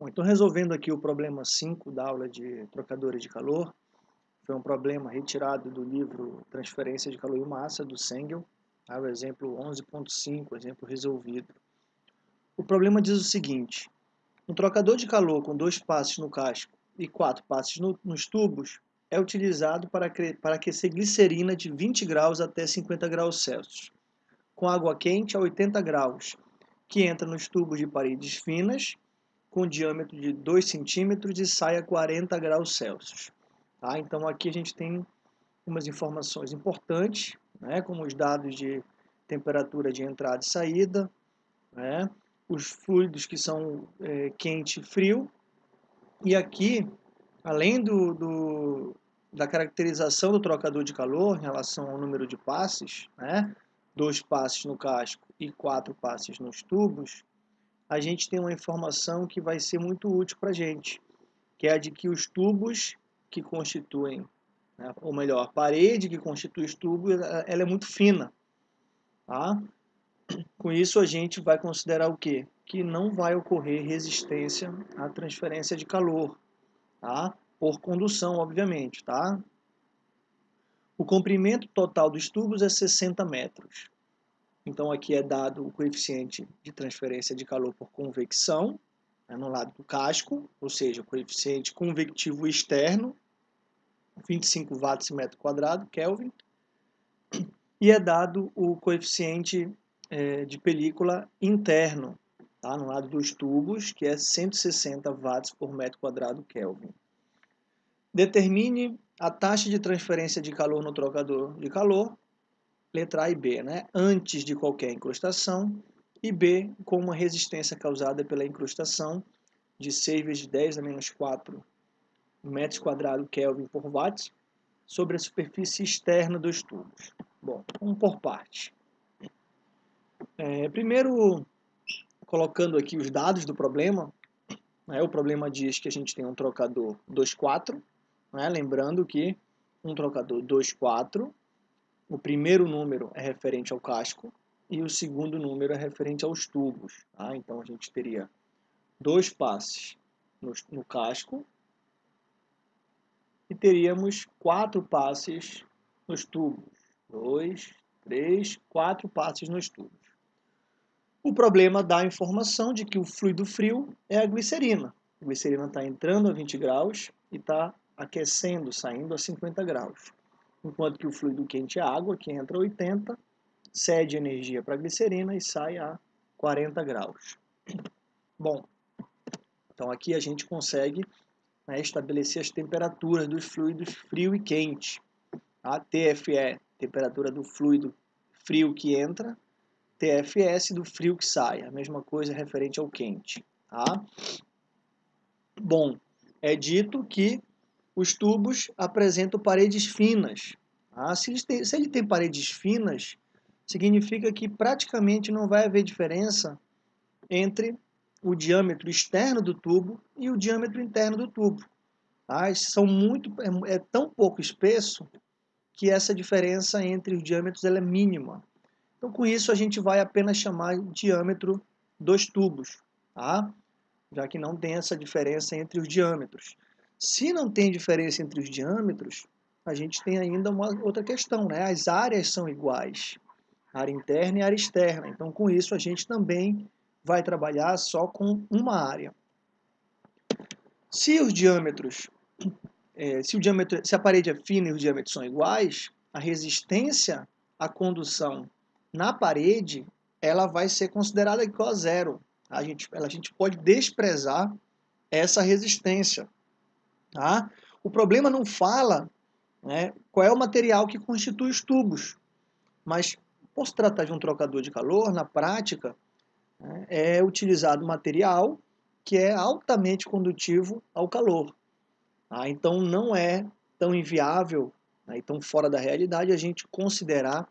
Bom, então resolvendo aqui o problema 5 da aula de trocadores de calor, foi um problema retirado do livro Transferência de Calor e Massa, do Sengel, tá? o exemplo 11.5, exemplo resolvido. O problema diz o seguinte, um trocador de calor com dois passes no casco e quatro passes no, nos tubos é utilizado para, para aquecer glicerina de 20 graus até 50 graus Celsius, com água quente a 80 graus, que entra nos tubos de paredes finas com diâmetro de 2 centímetros e sai a 40 graus Celsius. Tá? Então aqui a gente tem umas informações importantes, né, como os dados de temperatura de entrada e saída, né, os fluidos que são é, quente e frio, e aqui, além do, do, da caracterização do trocador de calor em relação ao número de passes, né, dois passes no casco e quatro passes nos tubos, a gente tem uma informação que vai ser muito útil para a gente, que é a de que os tubos que constituem, né, ou melhor, a parede que constitui os tubos, ela é muito fina. Tá? Com isso a gente vai considerar o quê? Que não vai ocorrer resistência à transferência de calor, tá? por condução, obviamente. Tá? O comprimento total dos tubos é 60 metros. Então aqui é dado o coeficiente de transferência de calor por convecção, né, no lado do casco, ou seja, o coeficiente convectivo externo, 25 watts metro quadrado, Kelvin, e é dado o coeficiente é, de película interno, tá, no lado dos tubos, que é 160 watts por metro quadrado Kelvin. Determine a taxa de transferência de calor no trocador de calor letra A e B, né? antes de qualquer incrustação, e B com uma resistência causada pela incrustação de 6 vezes 10 a menos 4 metros quadrados Kelvin por watt sobre a superfície externa dos tubos. Bom, vamos por parte. É, primeiro, colocando aqui os dados do problema, né, o problema diz que a gente tem um trocador 2,4, né, lembrando que um trocador 2,4 o primeiro número é referente ao casco e o segundo número é referente aos tubos. Tá? Então a gente teria dois passes no, no casco e teríamos quatro passes nos tubos. Dois, três, quatro passes nos tubos. O problema dá a informação de que o fluido frio é a glicerina. A glicerina está entrando a 20 graus e está aquecendo, saindo a 50 graus enquanto que o fluido quente é água, que entra a 80, cede energia para a glicerina e sai a 40 graus. Bom, então aqui a gente consegue né, estabelecer as temperaturas dos fluidos frio e quente. A TFE, temperatura do fluido frio que entra, TFS do frio que sai, a mesma coisa referente ao quente. Tá? Bom, é dito que os tubos apresentam paredes finas. Ah, se, ele tem, se ele tem paredes finas, significa que praticamente não vai haver diferença entre o diâmetro externo do tubo e o diâmetro interno do tubo. Ah, são muito, é, é, tão pouco espesso que essa diferença entre os diâmetros é mínima. Então, com isso, a gente vai apenas chamar diâmetro dos tubos, tá? já que não tem essa diferença entre os diâmetros. Se não tem diferença entre os diâmetros, a gente tem ainda uma outra questão, né? As áreas são iguais, área interna e área externa. Então, com isso, a gente também vai trabalhar só com uma área. Se os diâmetros, é, se, o diâmetro, se a parede é fina e os diâmetros são iguais, a resistência à condução na parede, ela vai ser considerada igual a zero. A gente, a gente pode desprezar essa resistência. Tá? O problema não fala né, qual é o material que constitui os tubos, mas por se tratar de um trocador de calor, na prática, né, é utilizado material que é altamente condutivo ao calor. Tá? Então não é tão inviável, né, tão fora da realidade a gente considerar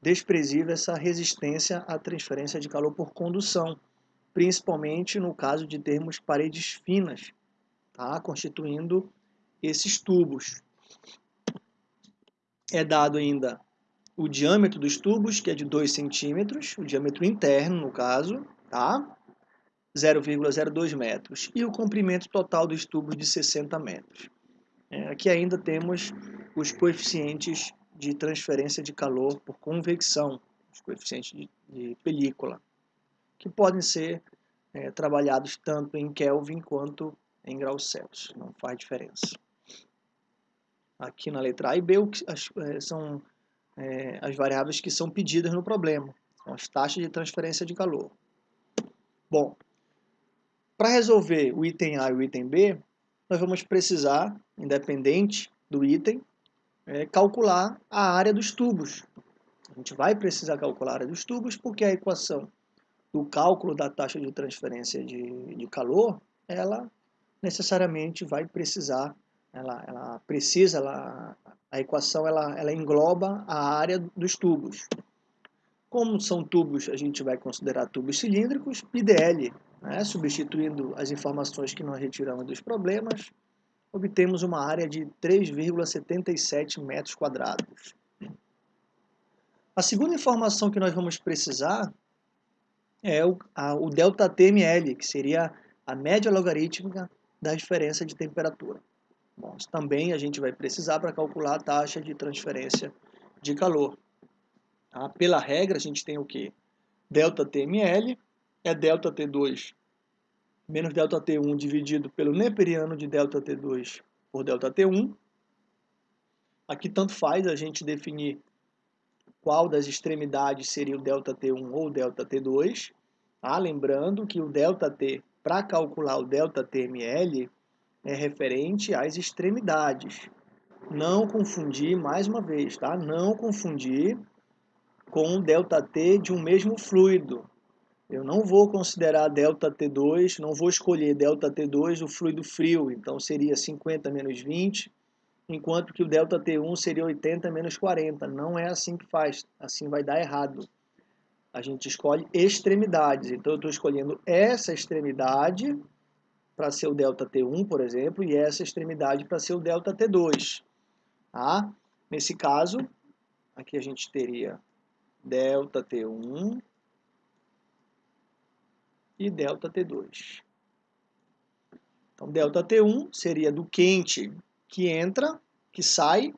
desprezível essa resistência à transferência de calor por condução, principalmente no caso de termos paredes finas, tá? constituindo esses tubos. É dado ainda o diâmetro dos tubos, que é de 2 centímetros, o diâmetro interno, no caso, tá? 0,02 metros e o comprimento total dos tubos de 60 metros. É, aqui ainda temos os coeficientes de transferência de calor por convecção, os coeficientes de, de película, que podem ser é, trabalhados tanto em Kelvin quanto em graus Celsius, não faz diferença. Aqui na letra A e B é, são é, as variáveis que são pedidas no problema, são as taxas de transferência de calor. Bom, para resolver o item A e o item B, nós vamos precisar, independente do item, é, calcular a área dos tubos. A gente vai precisar calcular a área dos tubos porque a equação do cálculo da taxa de transferência de, de calor, ela necessariamente vai precisar, ela, ela precisa, ela, a equação ela, ela engloba a área dos tubos. Como são tubos, a gente vai considerar tubos cilíndricos, PDL, né, substituindo as informações que nós retiramos dos problemas, obtemos uma área de 3,77 metros quadrados. A segunda informação que nós vamos precisar é o, a, o ΔTML, que seria a média logarítmica da diferença de temperatura. Bom, também a gente vai precisar para calcular a taxa de transferência de calor. Tá? Pela regra, a gente tem o quê? Delta TML é delta T2 menos delta T1 dividido pelo neperiano de delta T2 por delta T1. Aqui tanto faz a gente definir qual das extremidades seria o delta T1 ou delta T2. Ah, tá? lembrando que o delta T para calcular o ΔTML, é referente às extremidades. Não confundir, mais uma vez, tá? Não confundir com o ΔT de um mesmo fluido. Eu não vou considerar ΔT2, não vou escolher ΔT2 o fluido frio, então seria 50 menos 20, enquanto que o ΔT1 seria 80 menos 40. Não é assim que faz, assim vai dar errado. a gente escolhe extremidades. Então, eu estou escolhendo essa extremidade para ser o delta T1, por exemplo, e essa extremidade para ser o delta T2. Tá? Nesse caso, aqui a gente teria delta T1 e delta T2. Então, delta T1 seria do quente que entra, que sai.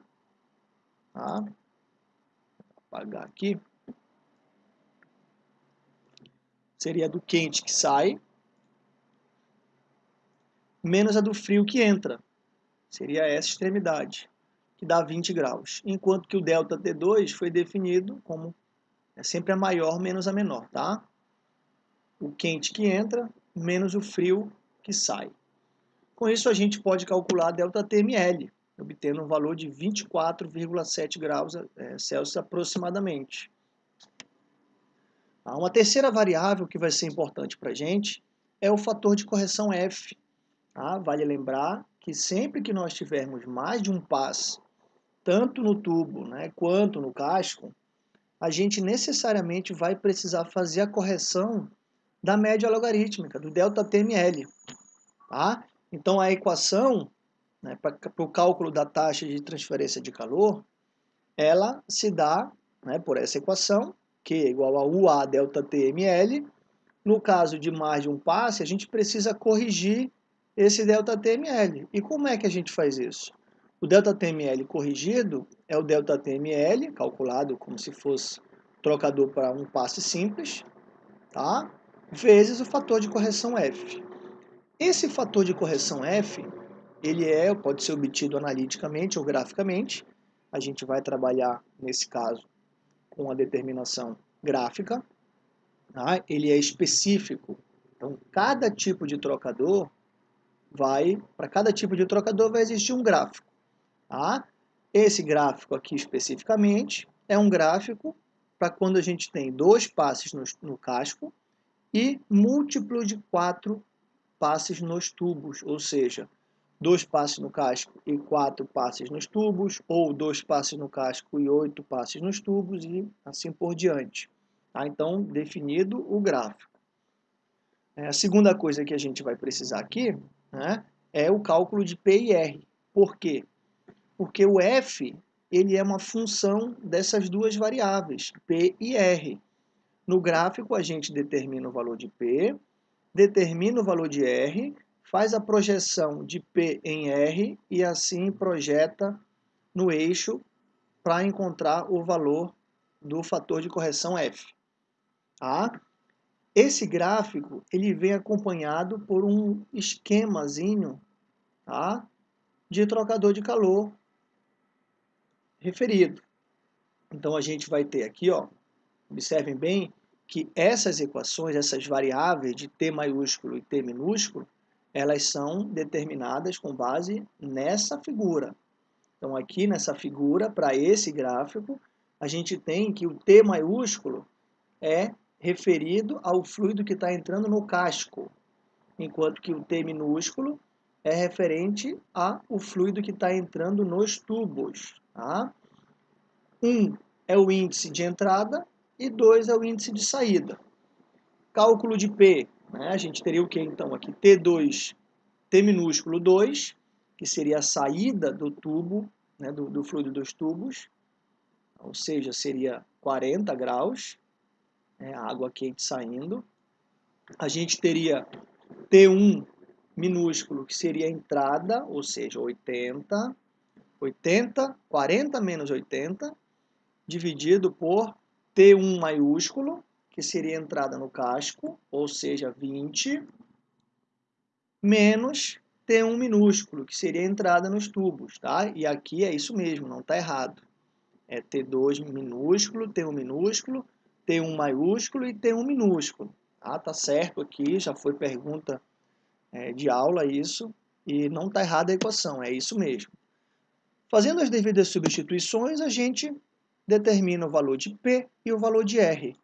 Tá? Vou apagar aqui. Seria do quente que sai, menos a do frio que entra. Seria essa extremidade, que dá 20 graus. Enquanto que o ΔT2 foi definido como é sempre a maior menos a menor, tá? o quente que entra menos o frio que sai. Com isso, a gente pode calcular a ΔTML, obtendo um valor de 24,7 graus é, Celsius aproximadamente. Uma terceira variável que vai ser importante para a gente é o fator de correção F. Tá? Vale lembrar que sempre que nós tivermos mais de um passo, tanto no tubo né, quanto no casco, a gente necessariamente vai precisar fazer a correção da média logarítmica, do ΔTML. Tá? Então, a equação né, para o cálculo da taxa de transferência de calor, ela se dá né, por essa equação, Q é igual a UA delta TML. No caso de mais de um passe, a gente precisa corrigir esse delta TML. E como é que a gente faz isso? O delta TML corrigido é o delta TML, calculado como se fosse trocador para um passe simples, tá? vezes o fator de correção F. Esse fator de correção F, ele é, pode ser obtido analiticamente ou graficamente. A gente vai trabalhar, nesse caso, com a determinação gráfica. Tá? Ele é específico. Então, cada tipo de trocador vai, para cada tipo de trocador vai existir um gráfico. Tá? Esse gráfico aqui especificamente é um gráfico para quando a gente tem dois passes no, no casco e múltiplo de quatro passes nos tubos, ou seja, dois passes no casco e quatro passes nos tubos, ou dois passes no casco e oito passes nos tubos, e assim por diante. Tá? Então, definido o gráfico. É, a segunda coisa que a gente vai precisar aqui né, é o cálculo de P e R. Por quê? Porque o F ele é uma função dessas duas variáveis, P e R. No gráfico, a gente determina o valor de P, determina o valor de R, faz a projeção de P em R e assim projeta no eixo para encontrar o valor do fator de correção F. Tá? Esse gráfico ele vem acompanhado por um esquemazinho tá? de trocador de calor referido. Então a gente vai ter aqui, ó, observem bem que essas equações, essas variáveis de T maiúsculo e T minúsculo, elas são determinadas com base nessa figura. Então aqui nessa figura, para esse gráfico, a gente tem que o T maiúsculo é referido ao fluido que está entrando no casco, enquanto que o T minúsculo é referente ao fluido que está entrando nos tubos. Tá? 1 um é o índice de entrada e 2 é o índice de saída. Cálculo de P, né? a gente teria o que então aqui? T2, T minúsculo 2, que seria a saída do tubo, né? do, do fluido dos tubos, ou seja, seria 40 graus, né, água quente saindo. A gente teria T1 minúsculo, que seria a entrada, ou seja, 80, 80, 40 menos 80, dividido por T1 maiúsculo, que seria a entrada no casco, ou seja, 20, menos T1 minúsculo, que seria a entrada nos tubos, tá? E aqui é isso mesmo, não está errado. É T2 minúsculo, T1 minúsculo, T1 maiúsculo e T1 minúsculo. Ah, tá certo aqui, já foi pergunta é, de aula isso, e não está errada a equação, é isso mesmo. Fazendo as devidas substituições, a gente determina o valor de P e o valor de R.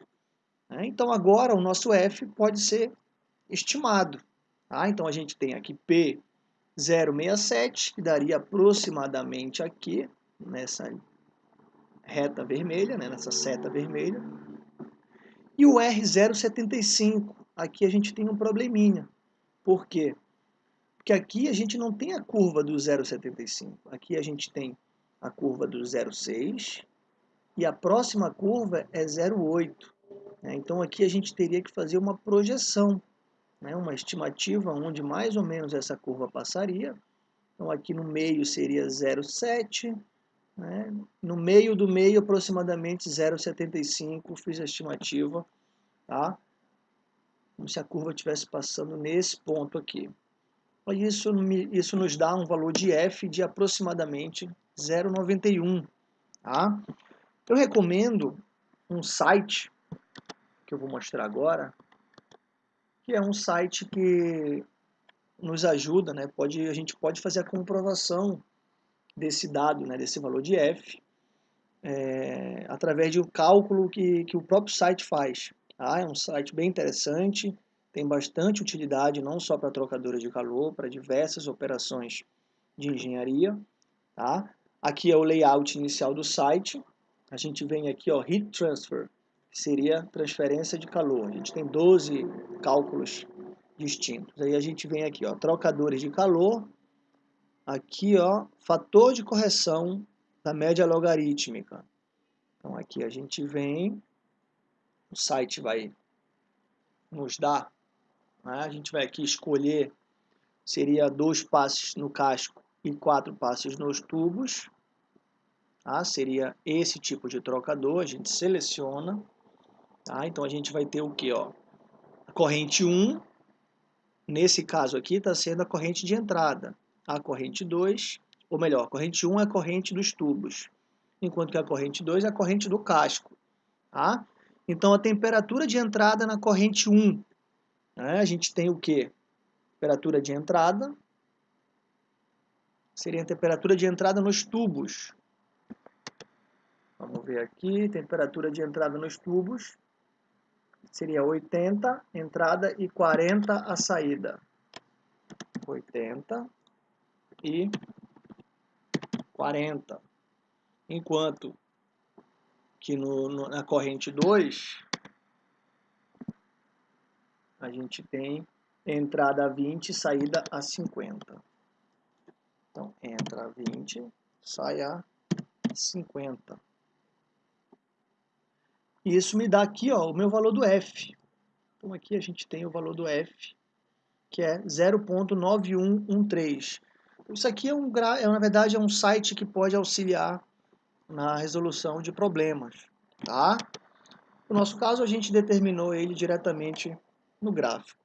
Né? Então agora o nosso F pode ser estimado. Tá? Então a gente tem aqui P 0,67, que daria aproximadamente aqui, nessa reta vermelha, né? nessa seta vermelha, e o R075, aqui a gente tem um probleminha. Por quê? Porque aqui a gente não tem a curva do 0,75. Aqui a gente tem a curva do 0,6 e a próxima curva é 0,8. Né? Então aqui a gente teria que fazer uma projeção, né? uma estimativa onde mais ou menos essa curva passaria. Então aqui no meio seria 0,7, né? No meio do meio, aproximadamente 0,75, fiz a estimativa, tá? como se a curva estivesse passando nesse ponto aqui. Isso, isso nos dá um valor de f de aproximadamente 0,91. Tá? Eu recomendo um site, que eu vou mostrar agora, que é um site que nos ajuda, né? pode, a gente pode fazer a comprovação desse dado, né, desse valor de f, é, através de um cálculo que, que o próprio site faz. Tá? É um site bem interessante, tem bastante utilidade não só para trocadoras de calor, para diversas operações de engenharia. Tá? Aqui é o layout inicial do site. A gente vem aqui, ó, Heat Transfer, que seria transferência de calor. A gente tem 12 cálculos distintos. Aí a gente vem aqui, ó, trocadores de calor, aqui, ó, fator de correção da média logarítmica. Então aqui a gente vem, o site vai nos dar, né? a gente vai aqui escolher, seria dois passes no casco e quatro passes nos tubos, tá? seria esse tipo de trocador, a gente seleciona, tá? então a gente vai ter o que? Ó? A corrente 1, nesse caso aqui está sendo a corrente de entrada, a corrente 2, ou melhor, a corrente 1 é a corrente dos tubos, enquanto que a corrente 2 é a corrente do casco. Tá? Então, a temperatura de entrada na corrente 1, né, a gente tem o que? Temperatura de entrada, seria a temperatura de entrada nos tubos. Vamos ver aqui, temperatura de entrada nos tubos, seria 80 entrada e 40 a saída. 80 e 40. Enquanto que no, no, na corrente 2, a gente tem entrada a 20 e saída a 50. Então, entra a 20, sai a 50. E isso me dá aqui ó, o meu valor do F. Então, aqui a gente tem o valor do F, que é 0.9113. Isso aqui, é, um, é, na verdade, é um site que pode auxiliar na resolução de problemas. Tá? No nosso caso, a gente determinou ele diretamente no gráfico.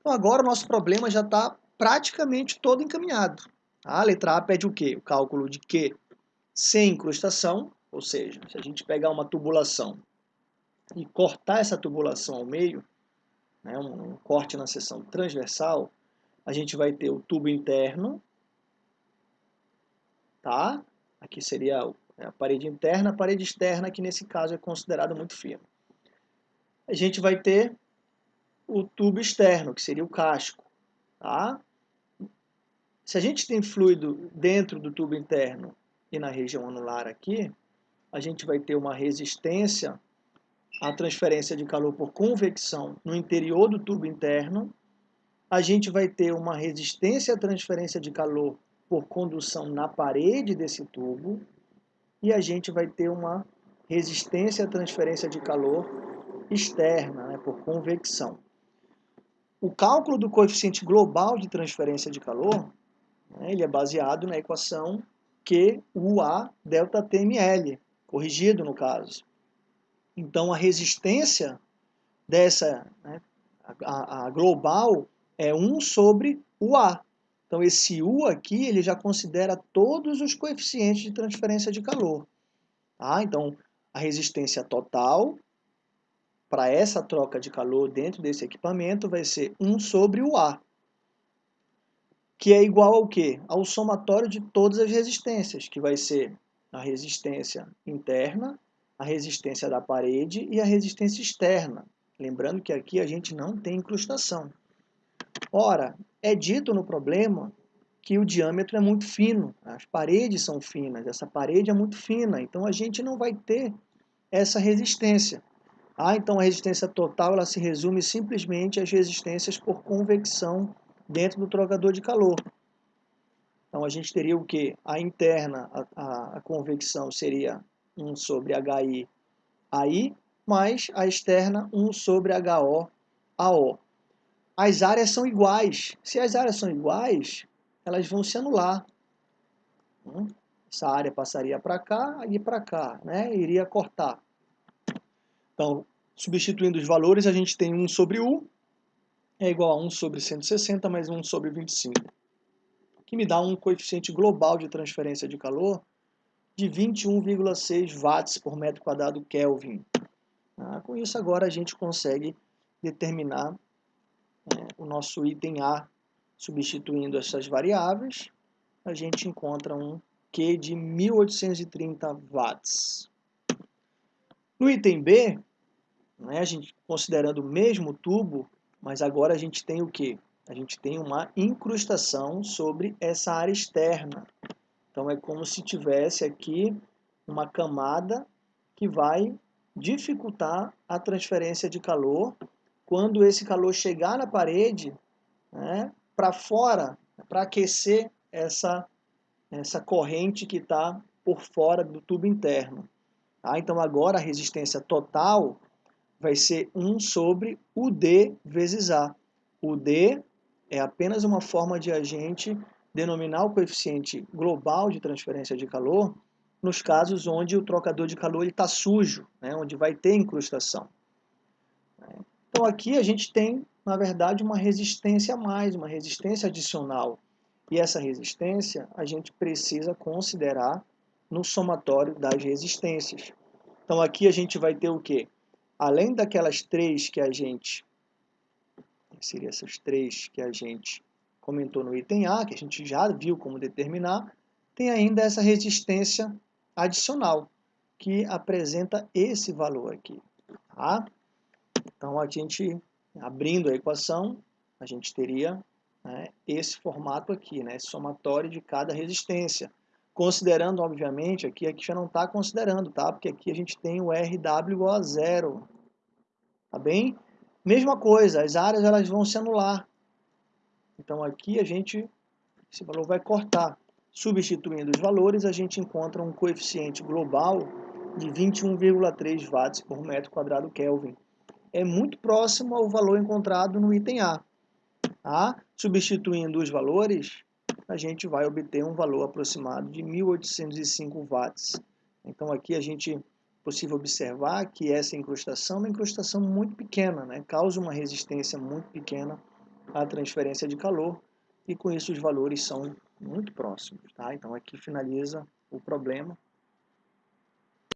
Então, agora o nosso problema já está praticamente todo encaminhado. A letra A pede o quê? O cálculo de Q sem incrustação, ou seja, se a gente pegar uma tubulação e cortar essa tubulação ao meio, né, um corte na seção transversal, a gente vai ter o tubo interno, tá? Aqui seria a parede interna, a parede externa, que nesse caso é considerada muito fina. A gente vai ter o tubo externo, que seria o casco, tá? Se a gente tem fluido dentro do tubo interno e na região anular aqui, a gente vai ter uma resistência à transferência de calor por convecção no interior do tubo interno, a gente vai ter uma resistência à transferência de calor por condução na parede desse tubo. E a gente vai ter uma resistência à transferência de calor externa, né, por convecção. O cálculo do coeficiente global de transferência de calor, né, ele é baseado na equação QUA delta TML, corrigido no caso. Então a resistência dessa, né, a, a, global, é 1 sobre o A. Então esse U aqui, ele já considera todos os coeficientes de transferência de calor. Tá? Então a resistência total para essa troca de calor dentro desse equipamento vai ser 1 sobre o A, que é igual ao quê? Ao somatório de todas as resistências, que vai ser a resistência interna, a resistência da parede e a resistência externa. Lembrando que aqui a gente não tem incrustação. Ora, é dito no problema que o diâmetro é muito fino, as paredes são finas, essa parede é muito fina, então a gente não vai ter essa resistência. Ah, então a resistência total ela se resume simplesmente às resistências por convecção dentro do trocador de calor. Então a gente teria o que? A interna, a, a, a, convecção seria 1 sobre HI AI, mais a externa 1 sobre HO AO. As áreas são iguais. Se as áreas são iguais, elas vão se anular. Hum? Essa área passaria para cá e para cá, né? iria cortar. Então, substituindo os valores, a gente tem 1 sobre U, é igual a 1 sobre 160 mais 1 sobre 25 que me dá um coeficiente global de transferência de calor de 21,6 watts por metro quadrado Kelvin. Ah, com isso agora a gente consegue determinar é, o nosso item A substituindo essas variáveis, a gente encontra um Q de 1830 watts. No item B, né, a gente considerando o mesmo tubo, mas agora a gente tem o que? A gente tem uma incrustação sobre essa área externa. Então é como se tivesse aqui uma camada que vai dificultar a transferência de calor quando esse calor chegar na parede né, para fora, para aquecer essa, essa corrente que está por fora do tubo interno. Tá? Então agora a resistência total vai ser 1 sobre o D vezes A. O D é apenas uma forma de a gente denominar o coeficiente global de transferência de calor nos casos onde o trocador de calor está sujo, né, onde vai ter incrustação. Então aqui a gente tem, na verdade, uma resistência a mais, uma resistência adicional. E essa resistência a gente precisa considerar no somatório das resistências. Então aqui a gente vai ter o quê? Além daquelas três que a gente que seriam essas três que a gente comentou no item A, que a gente já viu como determinar, tem ainda essa resistência adicional, que apresenta esse valor aqui. Tá? Então, a gente, abrindo a equação, a gente teria né, esse formato aqui, né, esse somatório de cada resistência. Considerando, obviamente, aqui, aqui já não está considerando, tá? Porque aqui a gente tem o RW igual a zero. Tá bem? Mesma coisa, as áreas elas vão se anular. Então aqui a gente, esse valor vai cortar. Substituindo os valores, a gente encontra um coeficiente global de 21,3 watts por metro quadrado Kelvin. É muito próximo ao valor encontrado no item A. Tá? Substituindo os valores, a gente vai obter um valor aproximado de 1.805 watts. Então aqui a gente possível observar que essa incrustação é uma incrustação muito pequena, né? causa uma resistência muito pequena à transferência de calor e com isso os valores são muito próximos. Tá? Então aqui finaliza o problema.